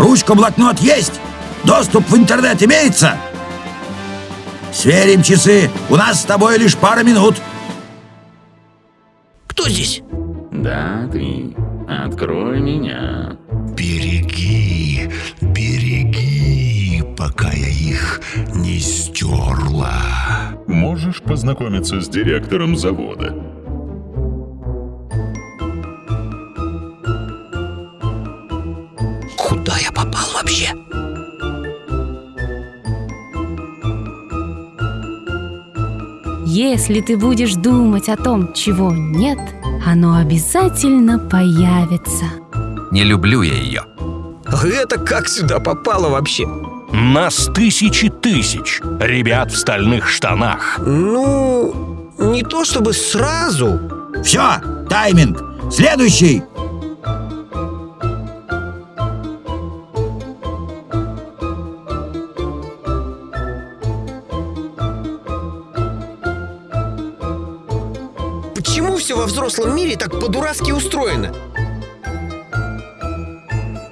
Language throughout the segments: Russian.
Ручка-блокнот есть? Доступ в интернет имеется? Сверим часы. У нас с тобой лишь пара минут. Кто здесь? Да, ты. Открой меня. Береги, береги, пока я их не стерла. Можешь познакомиться с директором завода? Я попал вообще? Если ты будешь думать о том, чего нет, оно обязательно появится. Не люблю я ее. А это как сюда попало вообще? Нас тысячи тысяч ребят в стальных штанах. Ну, не то чтобы сразу. Все, тайминг. Следующий. Почему все во взрослом мире так по-дурацки устроено?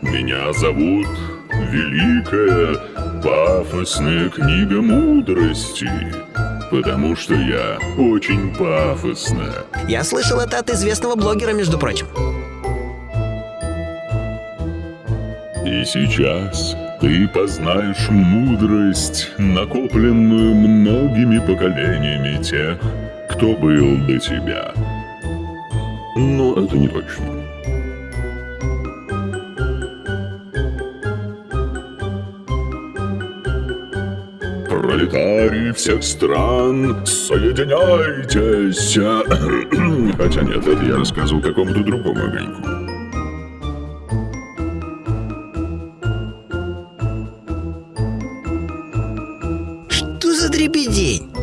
Меня зовут Великая Пафосная Книга Мудрости, потому что я очень пафосная. Я слышал это от известного блогера, между прочим. И сейчас ты познаешь мудрость, накопленную многими поколениями тех, кто был до тебя. Но это не точно. Пролетарии всех стран, соединяйтесь! Хотя нет, это я рассказывал какому-то другому огоньку. Что за дребедень?